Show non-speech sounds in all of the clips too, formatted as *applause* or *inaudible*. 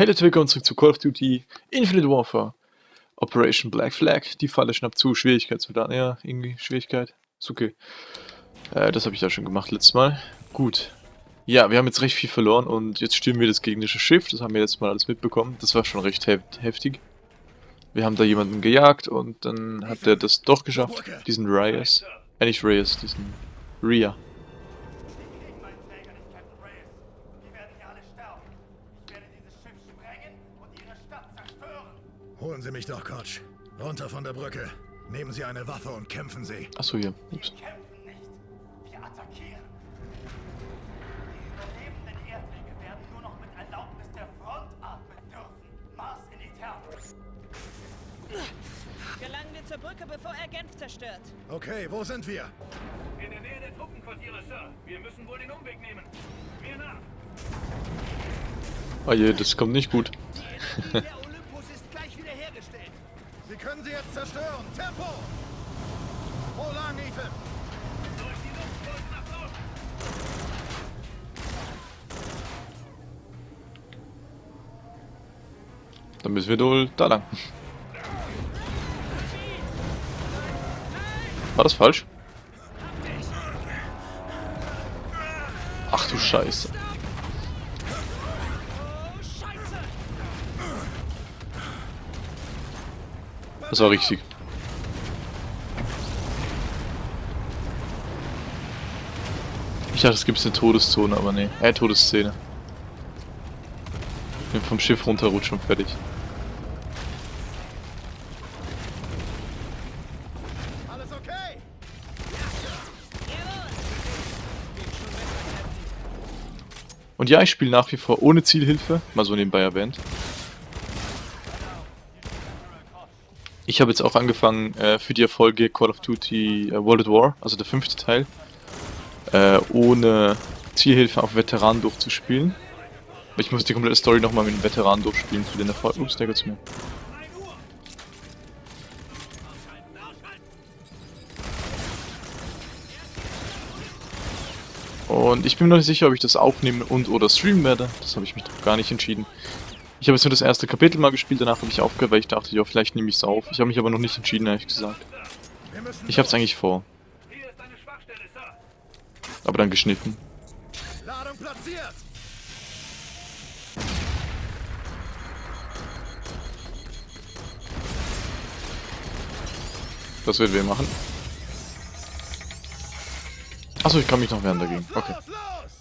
Hey Leute, willkommen zurück zu Call of Duty Infinite Warfare. Operation Black Flag. Die Falle schnappt zu. Schwierigkeit zu da. Ja, irgendwie Schwierigkeit. Ist okay. Äh, das habe ich da schon gemacht letztes Mal. Gut. Ja, wir haben jetzt recht viel verloren und jetzt stürmen wir das gegnerische Schiff. Das haben wir letztes Mal alles mitbekommen. Das war schon recht heftig. Wir haben da jemanden gejagt und dann hat er das doch geschafft. Diesen Reyes. Äh, nicht Reyes, diesen Rhea. Holen Sie mich doch, Koch. Runter von der Brücke. Nehmen Sie eine Waffe und kämpfen Sie. Achso, hier. Ups. Gelangen wir zur Brücke, bevor er Genf zerstört. Okay, wo sind wir? In der Nähe der Truppenquartiere, Sir. Wir müssen wohl den Umweg nehmen. Mir nach. Oh je, das kommt nicht gut. Können sie jetzt zerstören. Tempo! Wo lang, Ethan? Durch die Luftwolken nach Norden. Dann müssen wir wohl da lang. War das falsch? Ach du Scheiße. Das war richtig. Ich dachte, es gibt eine Todeszone, aber nee. Äh, Todesszene. Ich bin vom Schiff runterrutschen und fertig. Alles okay? Und ja, ich spiele nach wie vor ohne Zielhilfe, mal so nebenbei erwähnt. Ich habe jetzt auch angefangen äh, für die Erfolge Call of Duty äh, World at War, also der fünfte Teil, äh, ohne Zielhilfe auf Veteran durchzuspielen. Ich muss die komplette Story nochmal mit dem Veteran durchspielen für den Erfolg. Ups, der geht's mir. Und ich bin mir noch nicht sicher, ob ich das aufnehmen und oder streamen werde. Das habe ich mich noch gar nicht entschieden. Ich habe jetzt nur das erste Kapitel mal gespielt, danach habe ich aufgehört, weil ich dachte, ja, vielleicht nehme ich es auf. Ich habe mich aber noch nicht entschieden, ehrlich gesagt. Ich habe es eigentlich vor. Aber dann geschnitten. Ladung platziert! Das werden wir machen. Achso, ich kann mich noch wehren dagegen. Okay. Los, los!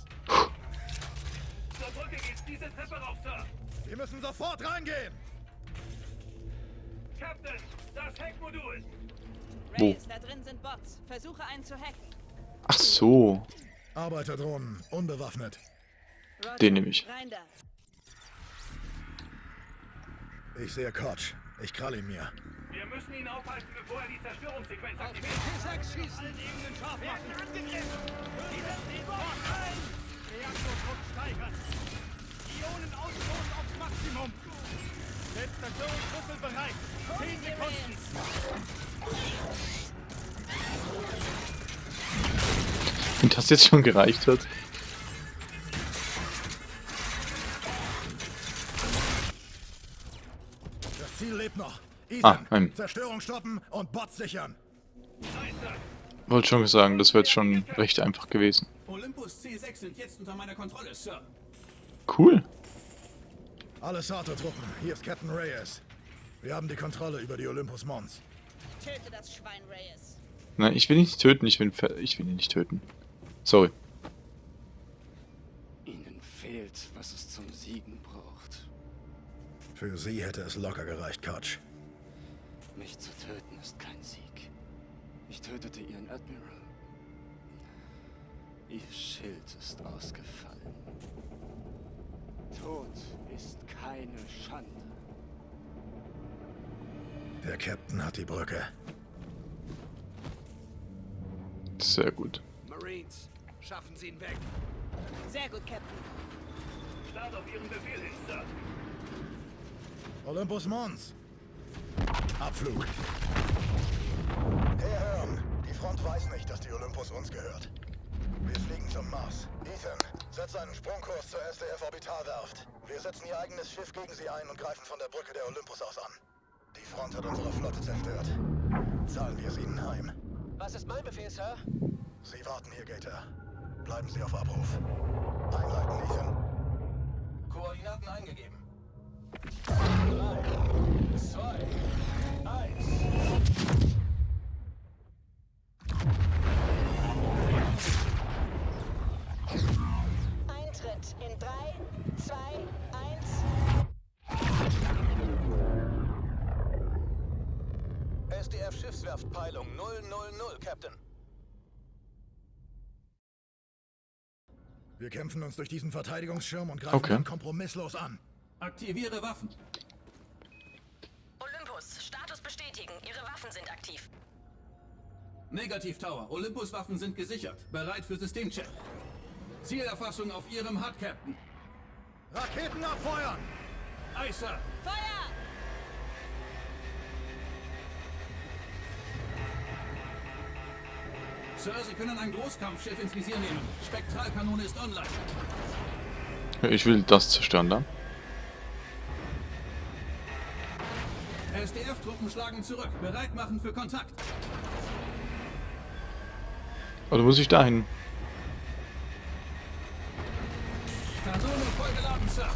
Wir müssen sofort reingehen! Captain, das Heckmodul. Wo? Reyes, da drin sind Bots. Versuche einen zu hacken. Ach so. Arbeiterdrohnen, unbewaffnet. Roger, Den nehme ich. Rein da. Ich sehe Koch. Ich krall ihn mir. Wir müssen ihn aufhalten, bevor er die Zerstörungssequenz aktiviert. T6 schießen! Ebenen scharf machen! Angegriffen! Die Bord ein! Reaktordruck steigern! Ionenausstoß aufs Maximum! Selbstzerstörungsrüssel bereit! 10 Sekunden! Wenn das jetzt schon gereicht hat. Das Ziel lebt noch. Ah, Ethan, ein- Zerstörung stoppen und Bots sichern. Wollte schon sagen, das wäre jetzt schon recht einfach gewesen. Olympus C6 sind jetzt unter meiner Kontrolle, Sir. Cool. Alle Sato-Truppen, hier ist Captain Reyes. Wir haben die Kontrolle über die Olympus Mons. Töte das Schwein Reyes. Nein, ich will ihn nicht töten, ich will, ich will ihn nicht töten. Sorry. Ihnen fehlt, was es zum Siegen braucht. Für sie hätte es locker gereicht, Koch. Mich zu töten ist kein Sieg. Ich tötete Ihren Admiral. Ihr Schild ist ausgefallen. Tod ist keine Schande. Der Captain hat die Brücke. Sehr gut. Marines, schaffen Sie ihn weg. Sehr gut, Captain. Start auf Ihren Befehl hin, Sir. Olympus Mons. Abflug. Herr Hearn, die Front weiß nicht, dass die Olympus uns gehört. Wir fliegen zum Mars. Ethan, Setze einen Sprungkurs zur SDF-Orbitalwerft. Wir setzen ihr eigenes Schiff gegen sie ein und greifen von der Brücke der Olympus aus an. Die Front hat unsere Flotte zerstört. Zahlen wir es ihnen heim. Was ist mein Befehl, Sir? Sie warten hier, Gator. Bleiben Sie auf Abruf. Einleiten, Ethan. Captain. Wir kämpfen uns durch diesen Verteidigungsschirm und greifen Okay. kompromisslos an. Aktiviere Waffen. Olympus, Status bestätigen. Ihre Waffen sind aktiv. Negativ Tower. Olympus-Waffen sind gesichert. Bereit für Systemcheck. Zielerfassung auf Ihrem HUD, Captain. Raketen abfeuern! Sir. Feuer! Sir, Sie können ein Großkampfschiff ins Visier nehmen. Spektralkanone ist online. Ich will das zerstören da. SDF-Truppen schlagen zurück. Bereit machen für Kontakt. Oder muss ich dahin? Kanone voll geladen, Sir.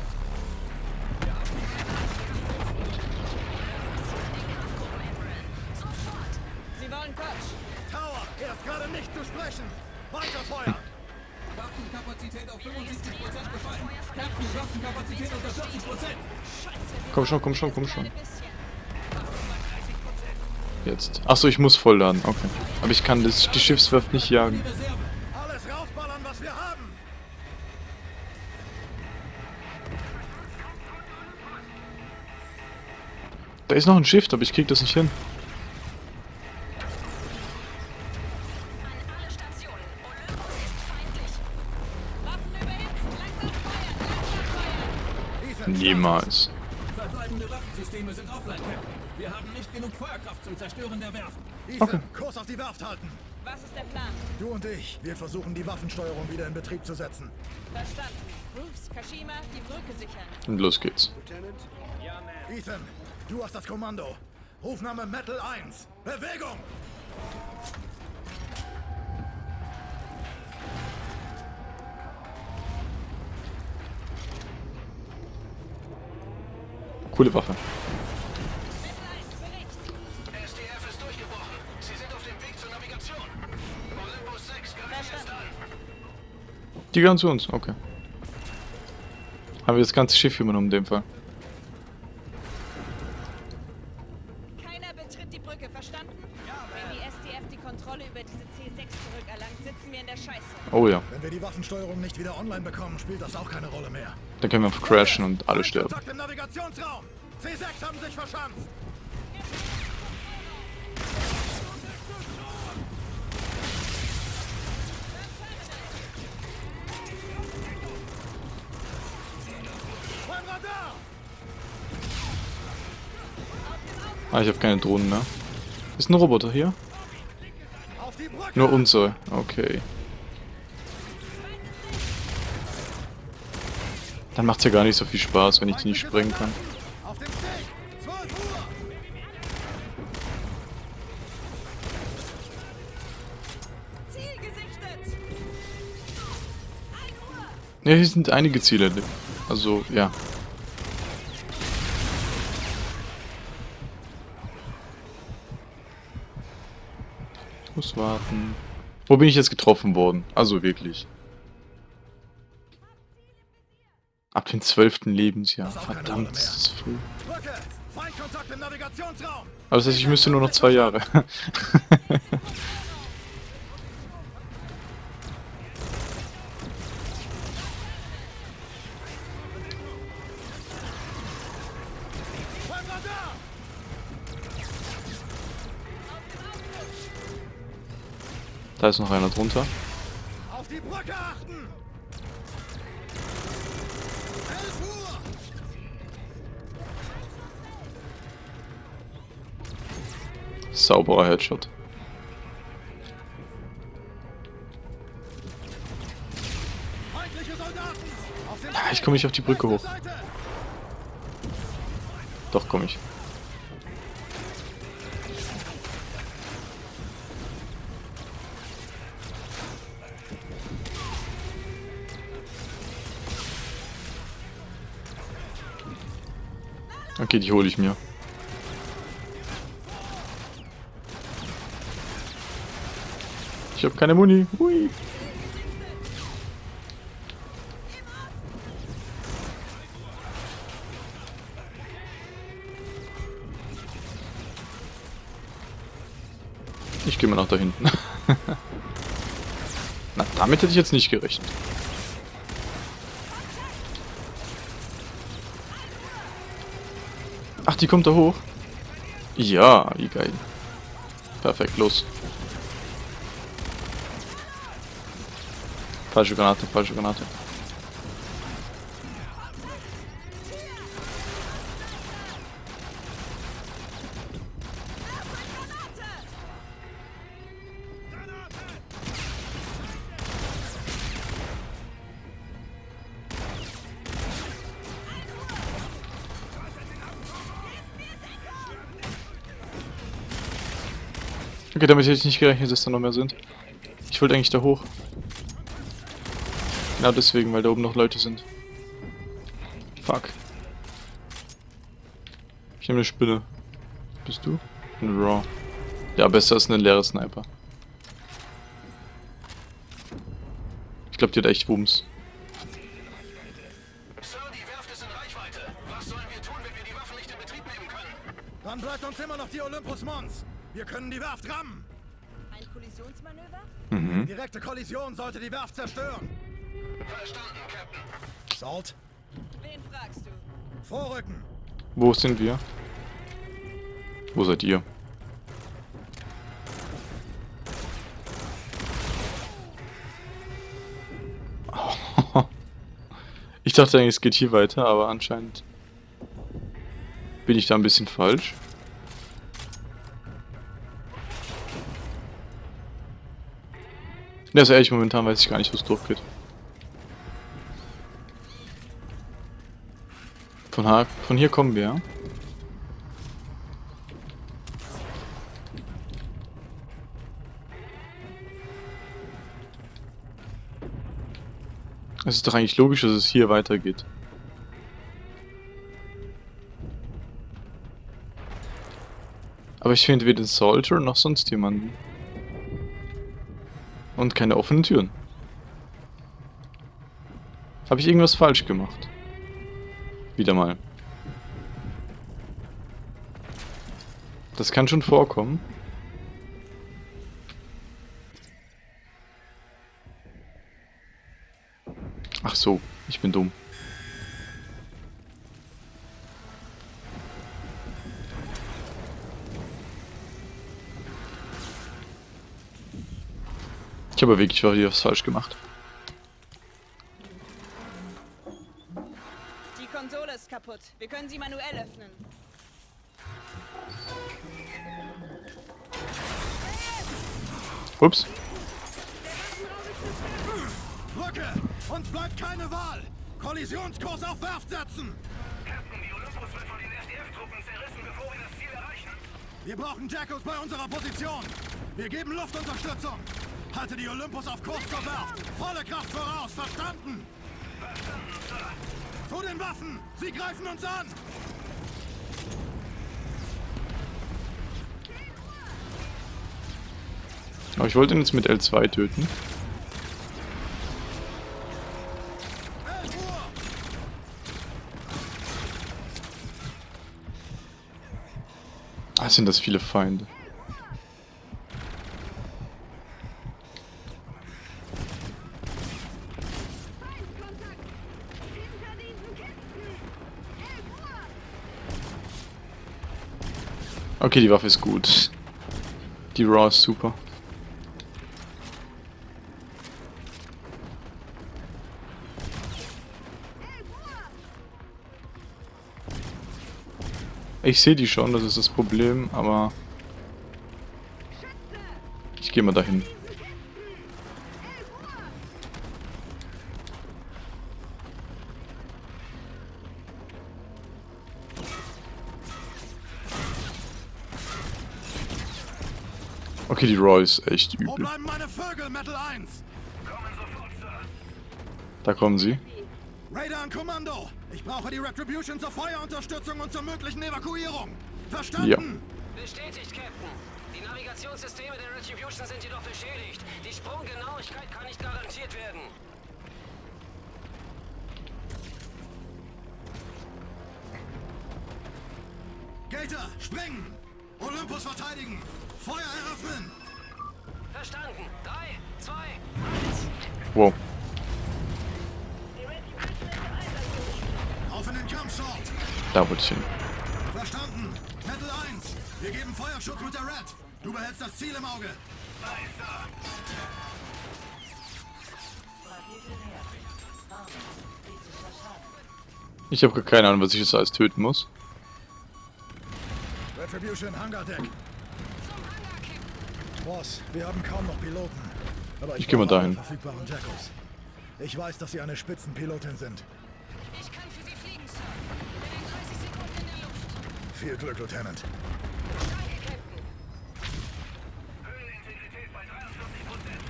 Sie wollen Quatsch. Tower, er ist gerade nicht zu sprechen! Weiterfeuern! Waffenkapazität auf 75% befallen. Captain, Waffenkapazität unter 40%. Komm schon, komm schon, komm schon. Jetzt. Achso, ich muss vollladen. Okay. Aber ich kann das, die Schiffswerft nicht jagen. Alles rausballern, was wir haben! Da ist noch ein Schiff, aber ich krieg das nicht hin. Niemals. Verbleibende Waffensysteme sind offline, Captain. Wir haben nicht genug Feuerkraft zum Zerstören der Werft. Ethan, Kurs auf die Werft halten! Was ist der Plan? Du und ich, wir versuchen die Waffensteuerung wieder in Betrieb zu setzen. Verstanden. Bruce, Kashima, die Brücke sichern. Und los geht's. Ethan, du hast das Kommando. Rufname Metal 1. Bewegung! Jetzt an. Die gehören zu uns, okay. Haben wir das ganze Schiff übernommen in dem Fall. Keiner betritt die Brücke, verstanden? Wenn die SDF die Kontrolle über diese C6 zurückerlangt, sitzen wir in der Scheiße. Oh ja. Wenn wir die Waffensteuerung nicht wieder online bekommen, spielt das auch keine Rolle mehr. Dann können wir einfach crashen und alle sterben. Kontakt im Navigationsraum! C6 haben sich verschanzt! Beim Radar! Ah, ich habe keine Drohnen mehr. Ist ein Roboter hier? Nur unsere. Okay. Dann macht's ja gar nicht so viel Spaß, wenn ich die nicht sprengen kann. Auf dem Steg! 12 Uhr! Ziel gesichtet! 1 Uhr! Ja, hier sind einige Ziele. Also, ja. Ich muss warten. Wo bin ich jetzt getroffen worden? Also wirklich. Ab dem 12. Lebensjahr. Verdammt, das ist früh. Brücke! Feindkontakt im Navigationsraum! Aber das heißt, ich müsste nur noch zwei Jahre. *laughs* Da ist noch einer drunter. Auf die Brücke achten! Sauberer Headshot. Feindliche Soldaten! komme nicht auf die Brücke hoch. Doch, komme ich. Okay, die hole ich mir. Ich habe keine Muni. Hui. Ich gehe mal nach da hinten. *laughs* Na, damit hätte ich jetzt nicht gerechnet. Ach, die kommt da hoch? Ja, wie geil. Perfekt, los. Falsche Granate, falsche Granate. Okay, damit hätte ich nicht gerechnet, dass da noch mehr sind. Ich wollte eigentlich da hoch. Genau deswegen, weil da oben noch Leute sind. Fuck. Ich nehme eine Spinne. Bist du? Ein Raw. Ja, besser als ein leerer Sniper. Ich glaube, die hat echt Wumms. Sir, die Werft ist in Reichweite. Was sollen wir tun, wenn wir die Waffen nicht in Betrieb nehmen können? Dann bleibt uns immer noch die Olympus Mons. Wir können die Werft rammen. Ein Kollisionsmanöver? Mhm. Direkte Kollision sollte die Werft zerstören. Verstanden, Captain. Salt, Wen fragst du? vorrücken. Wo sind wir? Wo seid ihr? *laughs* Ich dachte eigentlich, es geht hier weiter, aber anscheinend bin ich da ein bisschen falsch. Ja, ist ehrlich, momentan weiß ich gar nicht, wo es durchgeht. Von, von hier kommen wir, ja? Es ist doch eigentlich logisch, dass es hier weitergeht. Aber ich finde weder den Soldier noch sonst jemanden. Und keine offenen Türen. Habe ich irgendwas falsch gemacht? Wieder mal. Das kann schon vorkommen. Ach so, ich bin dumm. Ich habe wirklich was falsch gemacht. Können sie manuell öffnen. Ups. Brücke! Uns bleibt keine Wahl. Kollisionskurs auf Werft setzen. Captain, die Olympus wird von den SDF-Truppen zerrissen, bevor wir das Ziel erreichen. Wir brauchen Jackals bei unserer Position. Wir geben Luftunterstützung. Halte die Olympus auf Kurs zur Werft. Volle Kraft voraus, verstanden? Verstanden, Sir. Zu den Waffen! Sie greifen uns an! Aber ich wollte ihn jetzt mit L2 töten. 11 Uhr! Ah, sind das viele Feinde. Okay, die Waffe ist gut. Die Raw ist super. Ich sehe die schon, das ist das Problem, aber... Ich gehe mal dahin. Okay, die Roy ist echt Wo übel. bleiben meine Vögel, Metal 1? Kommen sofort, Sir. Da kommen sie. Raider an Kommando! Ich brauche die Retribution zur Feuerunterstützung und zur möglichen Evakuierung. Verstanden? Bestätigt, Captain. Die Navigationssysteme der Retribution sind jedoch beschädigt. Die Sprunggenauigkeit kann nicht garantiert werden. Wow. Da wollte ich hin. Verstanden! Metal 1! Wir geben Feuerschutz mit der Red! Du behältst das Ziel im Auge! Ich habe gar keine Ahnung, was ich jetzt alles töten muss. Retribution, Hangar Deck. Boss, wir haben kaum noch Piloten. Aber Ich geh mal brauche dahin. Ich weiß, dass Sie eine Spitzenpilotin sind. Ich kann für Sie fliegen, Sir. Binnen 30 Sekunden in der Luft. Viel Glück, Lieutenant. Danke, Captain. Höhenintegrität bei 43 Prozent.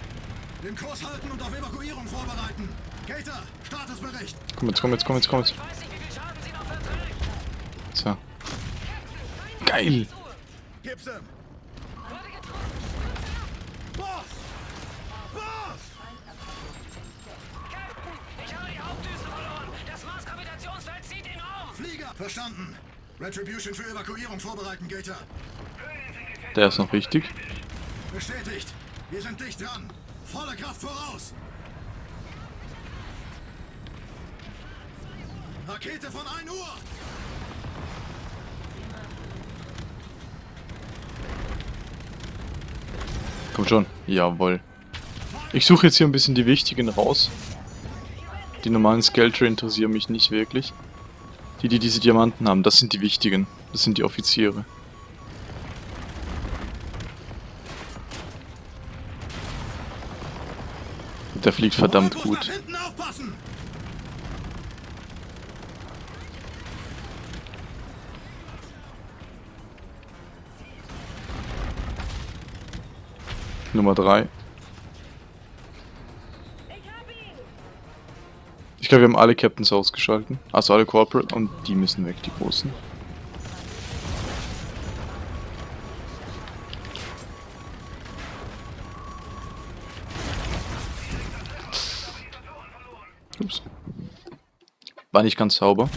Den Kurs halten und auf Evakuierung vorbereiten. Gator, Statusbericht. Komm jetzt, komm jetzt, komm jetzt, komm jetzt. Ich weiß nicht, wie viel Schaden Sie noch verträgt. So. Geil! Gib's ihm. Verstanden. Retribution für Evakuierung vorbereiten, Gator. Der ist noch wichtig. Bestätigt. Wir sind dicht dran. Volle Kraft voraus. Rakete von 1 Uhr. Komm schon. Jawohl. Ich suche jetzt hier ein bisschen die wichtigen raus. Die normalen Skelter interessieren mich nicht wirklich. Die, die diese Diamanten haben, das sind die wichtigen. Das sind die Offiziere. Der fliegt verdammt gut. Nummer 3. Ich glaube, wir haben alle Captains ausgeschalten. Also alle Corporate und die müssen weg, die großen. Ups. War nicht ganz sauber.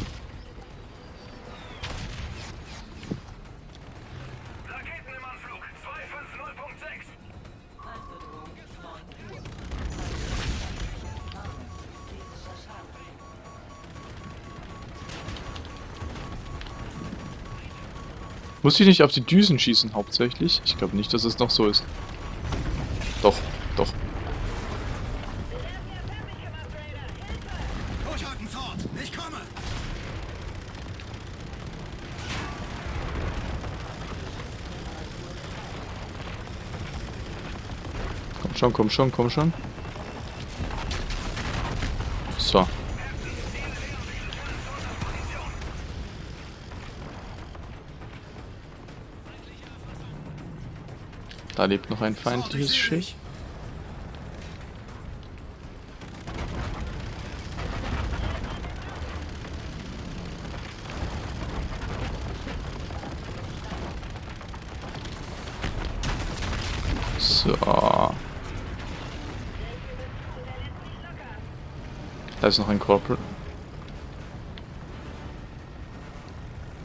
Muss ich nicht auf die Düsen schießen hauptsächlich? Ich glaube nicht, dass es noch so ist. Doch, doch. Komm schon, komm schon, komm schon. Da lebt noch ein feindliches Schiff. So. Da ist noch ein Corporal.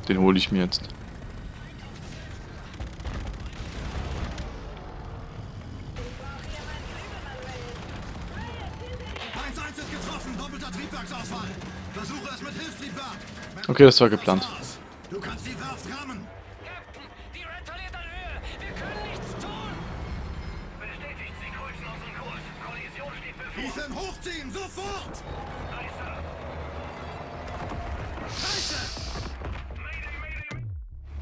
Den hole ich mir jetzt. Okay, das war geplant. Du kannst die Werft rammen. Captain, die Red verliert an Höhe. Wir können nichts tun. Bestätigt, Sie kreuzen unseren Kurs. Kollision steht bevor. Ethan, hochziehen. Sofort. Scheiße. Mayday, Mayday.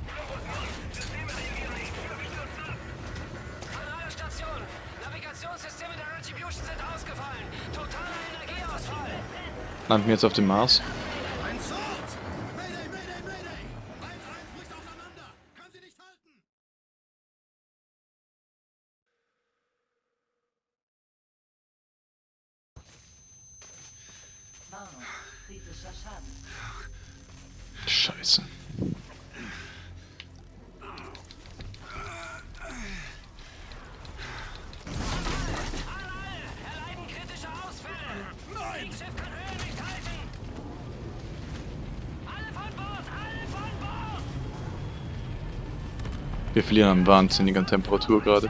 Globus 9. Systeme reagieren nicht. Wir stürzen ab. Kanalstation. Navigationssysteme der Retribution sind ausgefallen. Totaler Energieausfall. Landen wir jetzt auf dem Mars. Verlieren an wahnsinniger Temperatur gerade.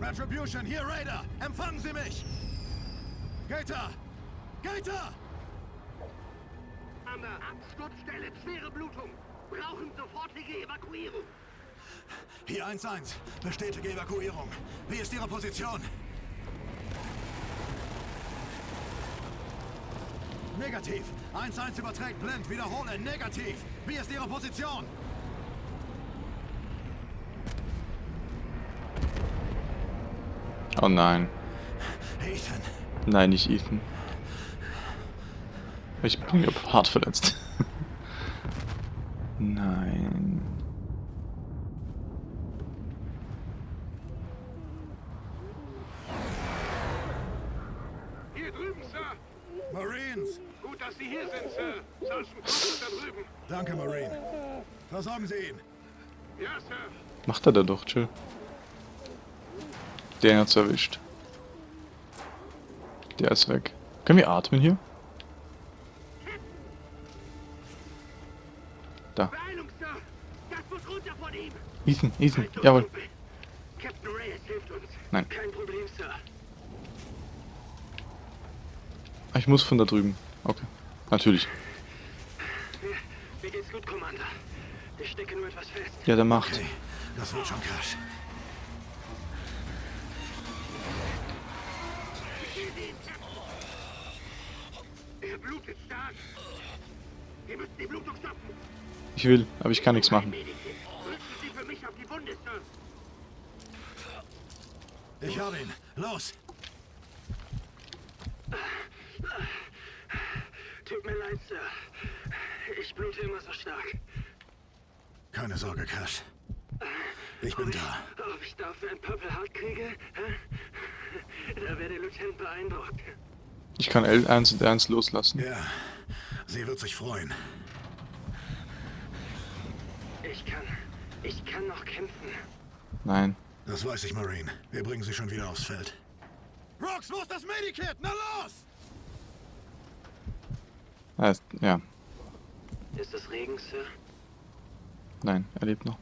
Retribution, hier Raider! Empfangen Sie mich! Gator! Gator! Absturzstelle, schwere Blutung. Brauchen sofortige Evakuierung. Hier 1-1. Bestätige Evakuierung. Wie ist Ihre Position? Negativ. 1-1 überträgt blind. Wiederhole. Negativ. Wie ist Ihre Position? Oh nein. Ethan. Nein, nicht Ethan. Ich bin hart verletzt. *laughs* nein. Hier drüben, Sir. Marines. Gut, dass Sie hier sind, Sir. Sergeant Cook ist da drüben. Danke, Marine. Versorgen Sie ihn. Ja, Sir. Macht er da doch, chill. Den hat's erwischt. Der ist weg. Können wir atmen hier? Da. Beeilung, Sir. Das muss runter von ihm. Ethan, Ethan, jawohl. Nein. Kein Problem, Sir. Ah, Ich muss von da drüben. Okay. Natürlich. Ja, der macht. Okay, das wird schon Cash. Er blutet stark. Wir müssen die Blutung stoppen. Ich will, aber ich kann nichts machen. Medikit. Drücken Sie für mich auf die Wunde, Sir. Ich habe ihn. Los. Tut mir leid, Sir. Ich blute immer so stark. Keine Sorge, Cash. Ich bin da. Ob ich dafür ein Purple Heart kriege? Hä? Da wäre der Lieutenant beeindruckt. Ich kann L1 und R1 loslassen. Ja, sie wird sich freuen. Ich kann. Ich kann noch kämpfen. Nein. Das weiß ich, Marine. Wir bringen sie schon wieder aufs Feld. Rox, wo ist das Medikit? Na los! Ah, ist- Ja, Ist es Regen, Sir? nein, er lebt noch.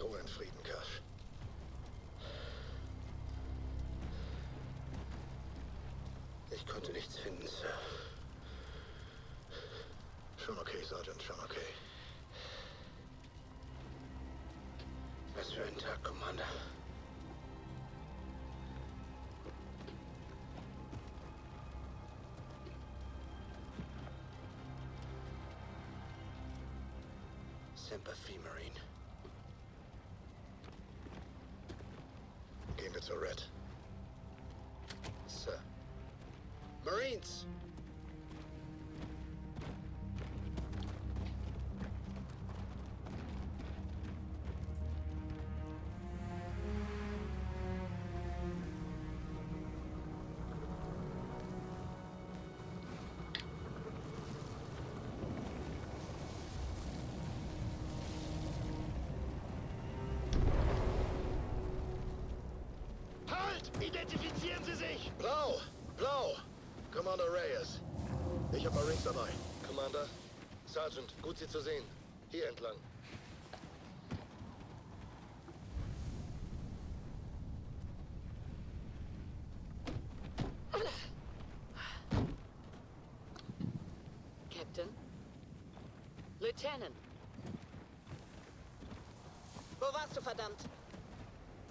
Ruhe in Frieden, Cash. Ich konnte nichts finden, Sir. Schon okay, Sergeant, schon okay. Was für ein Tag, Commander. Sympathy, Marine. Gehen wir zur Red. Sir. Marines! Halt! Identifizieren Sie sich! Blau! Blau! Commander Reyes. Ich habe Marines dabei. Commander, Sergeant, gut Sie zu sehen. Hier entlang. Captain? Lieutenant? Wo warst du, verdammt?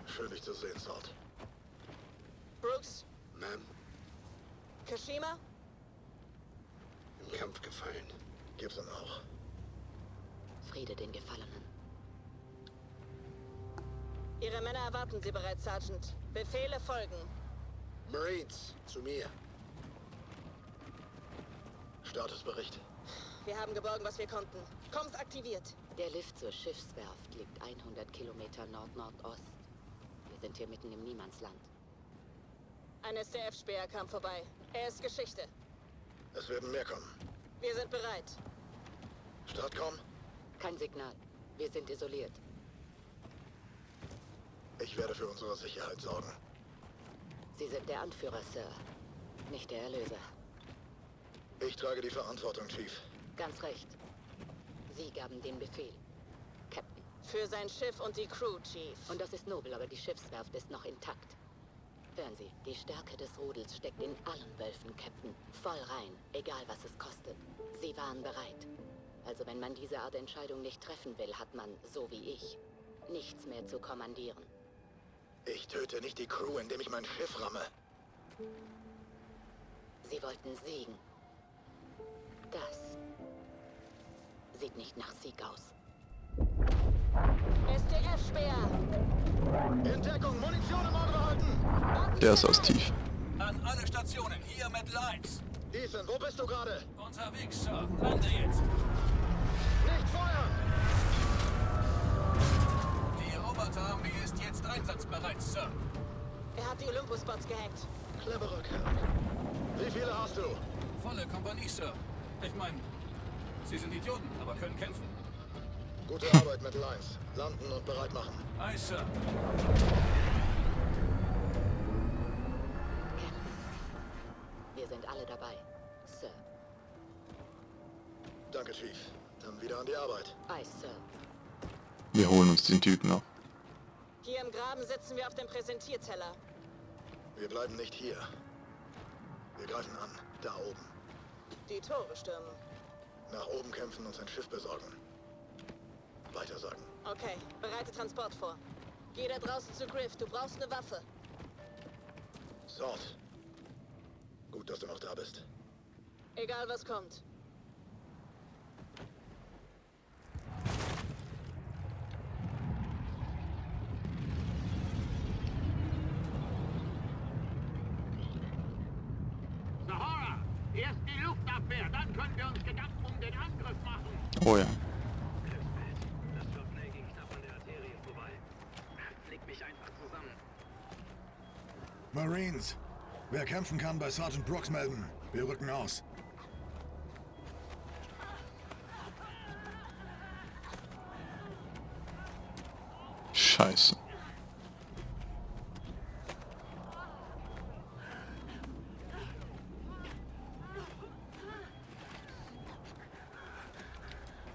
Schön, dich zu sehen, Salt. Brooks? Ma'am, Kashima? im Kampf gefallen. Gibson auch. Friede den Gefallenen. Ihre Männer erwarten Sie bereits, Sergeant. Befehle folgen. Marines, zu mir. Statusbericht. Wir haben geborgen, was wir konnten. Kommst aktiviert. Der Lift zur Schiffswerft liegt 100 Kilometer Nord-Nordost. Wir sind hier mitten im Niemandsland. Ein SDF-Speer kam vorbei. Er ist Geschichte. Es werden mehr kommen. Wir sind bereit. Startcom, Kein Signal. Wir sind isoliert. ich werde für unsere Sicherheit sorgen. Sie sind der Anführer, Sir. Nicht der Erlöser. Ich trage die Verantwortung, Chief. Ganz recht. Sie gaben den Befehl. Captain. Für sein Schiff und die Crew, Chief. Und das ist nobel, aber die Schiffswerft ist noch intakt. Hören Sie, die Stärke des Rudels steckt in allen Wölfen, Captain. Voll rein, egal was es kostet. Sie waren bereit. Also wenn man diese Art Entscheidung nicht treffen will, hat man, so wie ich, nichts mehr zu kommandieren. Ich töte nicht die Crew, indem ich mein Schiff ramme. Sie wollten siegen. Das sieht nicht nach Sieg aus. SDF-Speer! In Deckung, Munition im Auge behalten! Der ist aus tief. An alle Stationen, hier mit Lines. Ethan, wo bist du gerade? Unterwegs, Sir. Lande jetzt. Nicht feuern! Die Roboterarmee ist jetzt einsatzbereit, Sir. Er hat die Olympus-Bots gehackt. Cleverer Kerl. Wie viele hast du? Volle Kompanie, Sir. Ich meine, Sie sind Idioten, aber können kämpfen. Gute *laughs* Arbeit, Metal 1. Landen und bereit machen. Aye, Sir. Wir sind alle dabei. Sir. Danke, Chief. Dann wieder an die Arbeit. Aye, Sir. Wir holen uns den Typen noch. Hier im Graben sitzen wir auf dem Präsentierteller. Wir bleiben nicht hier. Wir greifen an. Da oben. Die Tore stürmen. Nach oben kämpfen und sein Schiff besorgen. Weiter sagen. Okay, bereite Transport vor. Geh da draußen zu Griff. Du brauchst eine Waffe. Sort. Gut, dass du noch da bist. Egal was kommt. Sahara, erst die Luftabwehr, dann können wir uns Gedanken um den Angriff machen. Oh ja. Das Top-Play ging knapp an der Arterie vorbei. Flick mich einfach zusammen. Marines. Wer kämpfen kann, bei Sergeant Brooks melden. Wir rücken aus. Scheiße.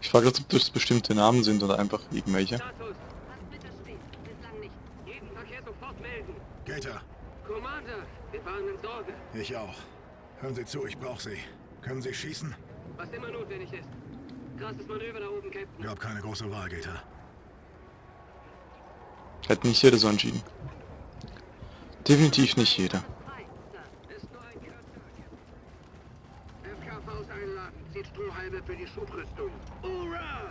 Ich frage jetzt, ob das bestimmte Namen sind oder einfach irgendwelche. Status. Was bitte steht? Bislang nicht. Jeden Verkehr sofort melden. Gator, Commander, wir waren in Sorge. ich auch. Hören Sie zu, ich brauche Sie. Können Sie schießen? Was immer notwendig ist. Krasses Manöver da oben, Captain. Gab keine große Wahl, Gator. Hat nicht jeder so entschieden. Definitiv nicht jeder. Frei, Sir. Ist nur ein FKVs einladen. Zieht Strohhalme für die Schubrüstung. Hurra!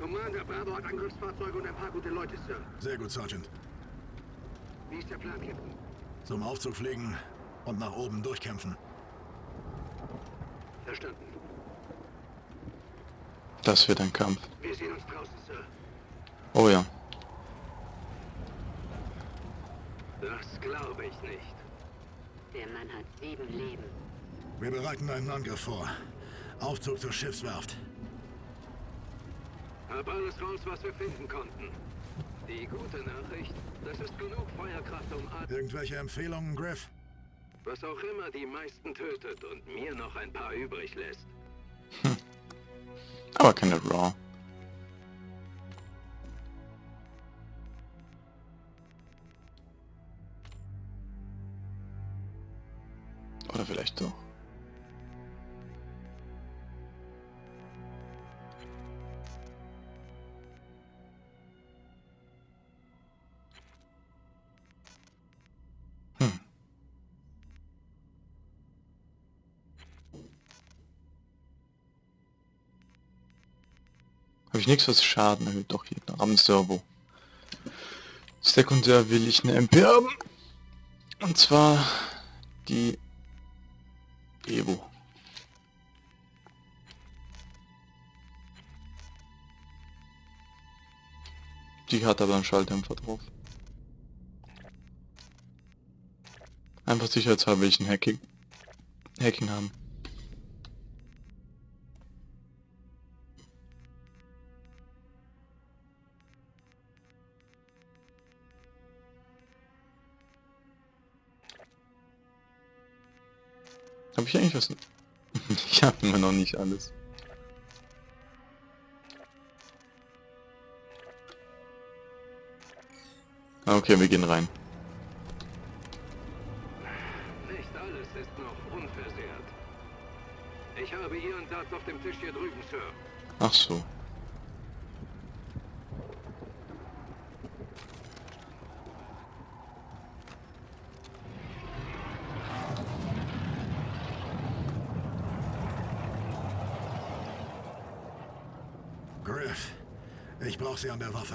Commander, Bravo hat Angriffsfahrzeuge und ein paar gute Leute, Sir. Sehr gut, Sergeant. Wie ist der Plan, Captain? Zum Aufzug fliegen und nach oben durchkämpfen. Verstanden. Das wird ein Kampf. Wir sehen uns draußen, Sir. Oh ja. Das glaube ich nicht. Der Mann hat sieben Leben. Wir bereiten einen Angriff vor. Aufzug zur Schiffswerft. Hab alles raus, was wir finden konnten. Die gute Nachricht, das ist genug Feuerkraft, um Irgendwelche Empfehlungen, Griff? Was auch immer die meisten tötet und mir noch ein paar übrig lässt. Aber keine Raw. Oder vielleicht doch. Habe ich nichts, was Schaden erhöht? Doch hier, am Servo. Sekundär will ich eine MP haben. Und zwar die Evo. Die hat aber einen Schalldämpfer drauf. Einfach sicherheitshalber will ich ein Hacking, Hacking haben. Habe ich eigentlich was? *laughs* ich habe immer noch nicht alles. Ah, Okay, wir gehen rein. Nicht alles ist noch unversehrt. Ich habe Ihren Satz auf dem Tisch hier drüben, Sir. Ach so. Griff, ich brauche Sie an der Waffe.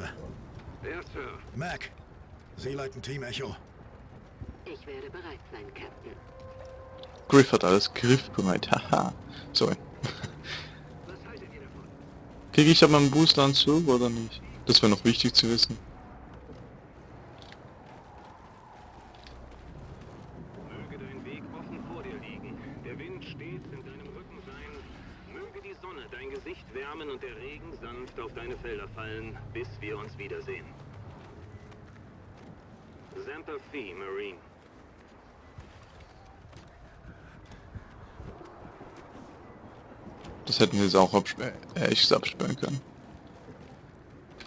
Ja, Sir. Mac, Sie leiten Team Echo. Ich werde bereit sein, Captain. Griff hat alles griffbereit. *laughs* Haha. Sorry. Was haltet ihr davon? Kriege ich aber einen Boosteranzug oder nicht? Das wäre noch wichtig zu wissen. Möge dein Weg offen vor dir liegen. Der Wind stets in deinem Rücken sein. Möge die Sonne dein Gesicht wärmen und der Regen sanft auf deine Felder fallen, bis wir uns wiedersehen. Semper Fi, Marine. Das hätten wir jetzt auch absperren, äh, echt absperren können.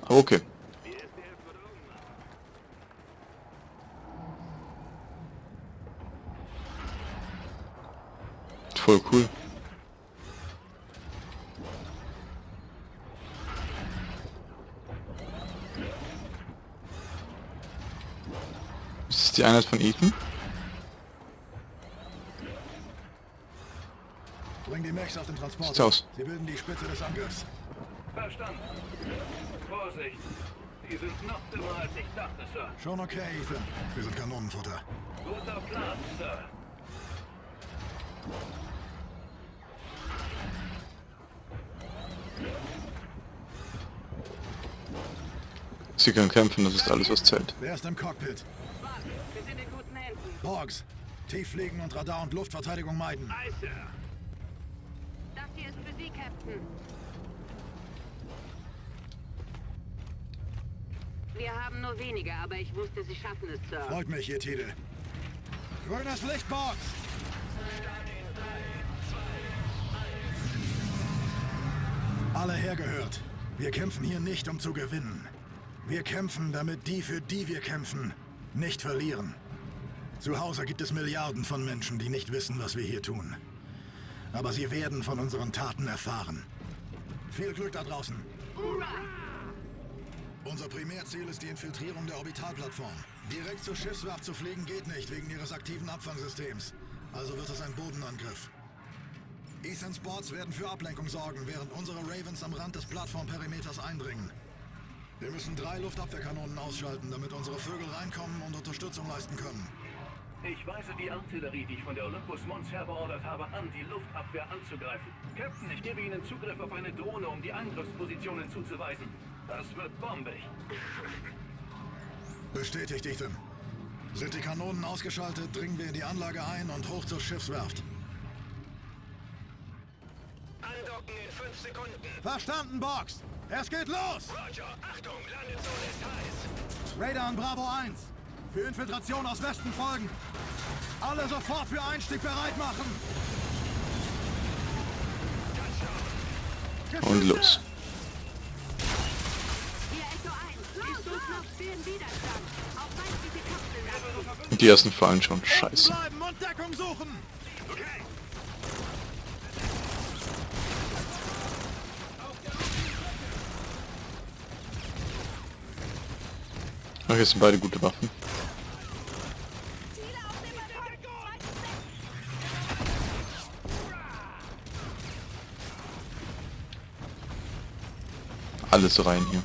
Aber okay. Voll cool. Ist das die Einheit von Ethan? Mechs auf den Transport. Sieht's aus. Sie bilden die Spitze des Angriffs. Verstanden. Vorsicht. Die sind noch dümmer als ich dachte, Sir. Schon okay, Ethan. Wir sind Kanonenfutter. Guter Plan, Sir. Sie können kämpfen, das ist alles, was zählt. Wer ist im Cockpit? Wir sind in guten Händen. Borgs. Tieffliegen und Radar- und Luftverteidigung meiden. Ei, Captain. Wir haben nur wenige, aber ich wusste, Sie schaffen es, Sir. Freut mich, ihr Titel. Grünes Licht, Borgs! Alle hergehört. Wir kämpfen hier nicht, um zu gewinnen. Wir kämpfen, damit die, für die wir kämpfen, nicht verlieren. Zu Hause gibt es Milliarden von Menschen, die nicht wissen, was wir hier tun. Aber sie werden von unseren Taten erfahren. Viel Glück da draußen. Unser Primärziel ist die Infiltrierung der Orbitalplattform. Direkt zur Schiffswerft zu fliegen geht nicht, wegen ihres aktiven Abfangsystems. Also wird es ein Bodenangriff. Ethans Boards werden für Ablenkung sorgen, während unsere Ravens am Rand des Plattformperimeters eindringen. Wir müssen drei Luftabwehrkanonen ausschalten, damit unsere Vögel reinkommen und Unterstützung leisten können. Ich weise die Artillerie, die ich von der Olympus Mons her beordert habe, an, die Luftabwehr anzugreifen. Captain, ich gebe Ihnen Zugriff auf eine Drohne, um die Angriffspositionen zuzuweisen. Das wird bombig. Bestätigt, Ethan. Sind die Kanonen ausgeschaltet, dringen wir in die Anlage ein und hoch zur Schiffswerft. Andocken in 5 Sekunden. Verstanden, Box! Es geht los! Roger, Achtung, Landezone ist heiß. Radar an Bravo 1. Für Infiltration aus Westen folgen. Alle sofort für Einstieg bereit machen. Und los. Hier Echo 1. Die ersten fallen schon. Scheiße. Jetzt sind beide gute Waffen. alles rein hier.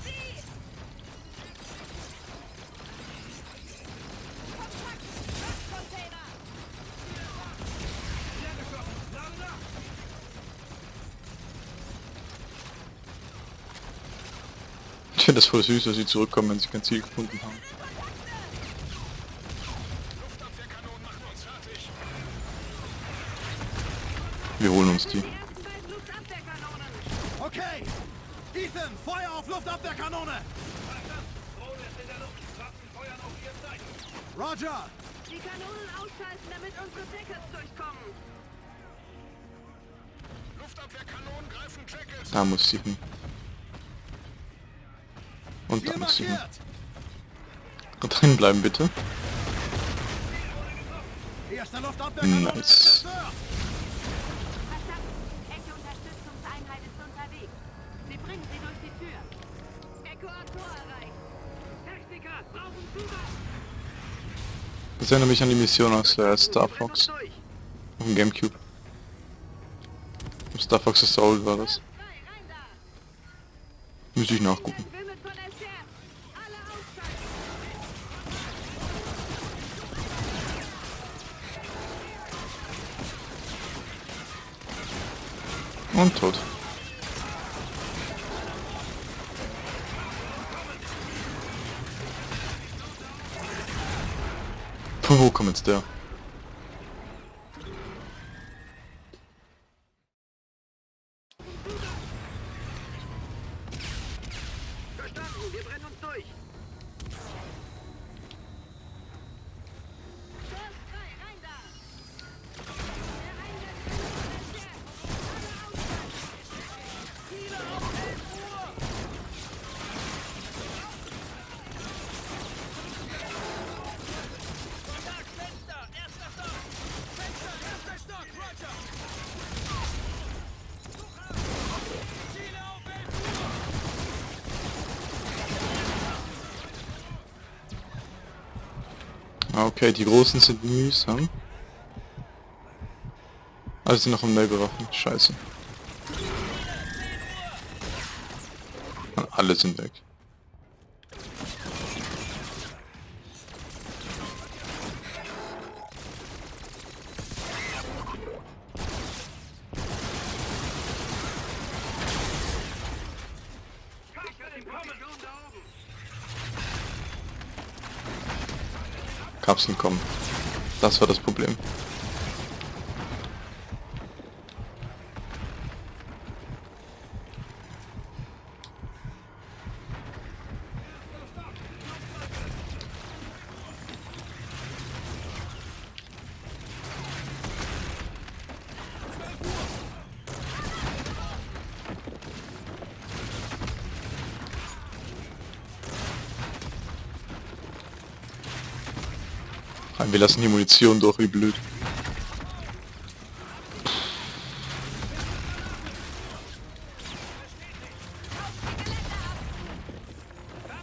Ich finde das voll süß, dass sie zurückkommen, wenn sie kein Ziel gefunden haben. Wir holen uns die. Roger! Die Kanonen ausschalten, damit unsere Jackets durchkommen. Luftabwehrkanonen greifen Jackets. Da muss sie hin. Und da muss sie hin. drin bleiben bitte. Erster Luftabwehrkanone Nice. ist zerstört! Verstanden. Echte Unterstützungseinheit ist unterwegs. Sie bringen sie durch die Tür. Echo Tor erreicht. Techniker, brauchen Zugang! Das erinnert mich an die Mission aus äh, Star Fox. Auf dem Gamecube. Auf Star Fox Assault war das. Müsste ich nachgucken. Und tot. Wo kommt jetzt der? Okay, die großen sind mühsam. Also sind noch am Neighborwaffen. Scheiße. Ah, Alle sind weg. Kapseln kommen. Das war das Problem. Wir lassen die Munition durch, wie blöd.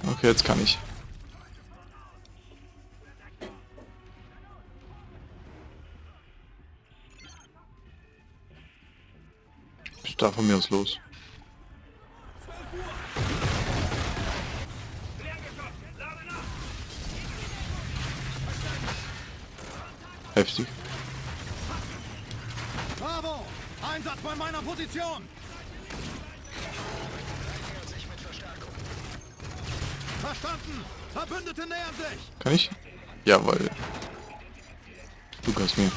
Okay, jetzt kann ich. Ich darf von mir aus los. Position! Verstanden! Verbündete nähern sich! Kann ich? Jawohl. Du kannst mir.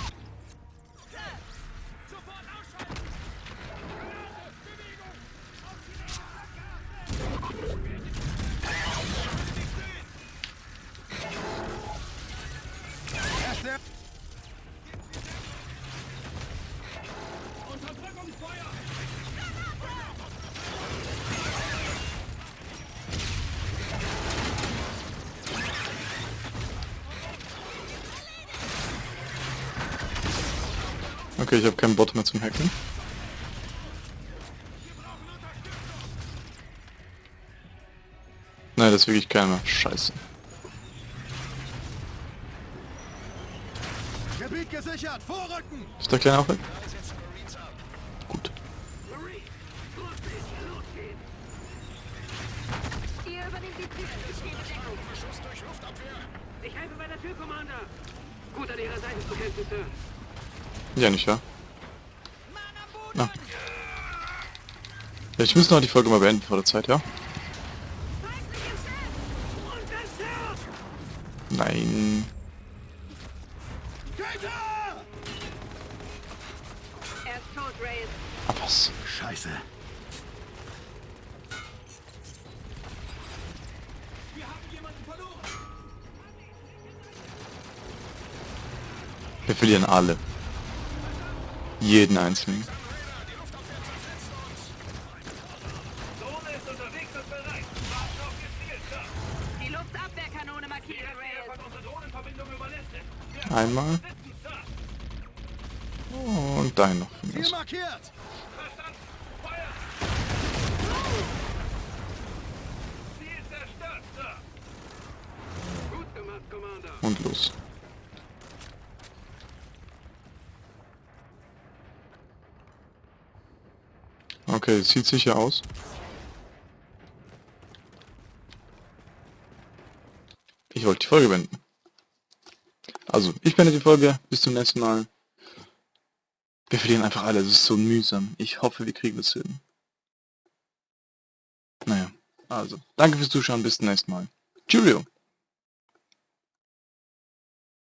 Ich habe keinen Bot mehr zum Hacken. Nein, das ist wirklich keiner. Scheiße. Gebiet gesichert! Vorrücken! Ist der Kleine auch weg? Gut. Ihr übernehmt die Tür. Ich gebe Deckung. Ich helfe bei der Tür, Commander! Gut an Ihrer Seite zu kämpfen, Sir. Ja, nicht wahr? Ja, ich muss noch die Folge mal beenden vor der Zeit, ja? Nein. Ah, was? Scheiße. Wir verlieren alle. Jeden einzelnen. Sir. Gut gemacht, Commander. Und los. Okay, sieht sicher aus. Ich wollte die Folge beenden. Also, ich beende die Folge. Bis zum nächsten Mal. Wir verlieren einfach alle. Das ist so mühsam. Ich hoffe, wir kriegen das hin. Naja, also. Danke fürs Zuschauen. Bis zum nächsten Mal. Cheerio.